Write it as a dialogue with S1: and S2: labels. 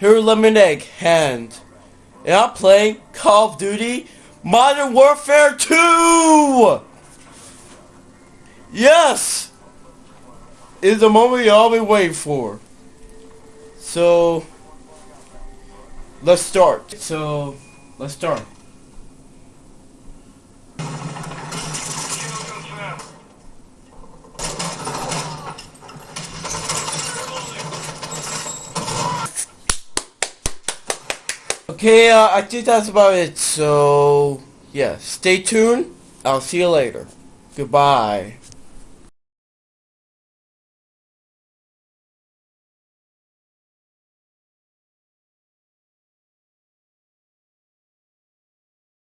S1: here Lemonade Hand. And I'm playing Call of Duty Modern Warfare 2! Yes! It's the moment you all been waiting for. So, let's start. So, let's start. Okay, uh, I think that's about it. So, yeah, stay tuned. I'll see you later. Goodbye.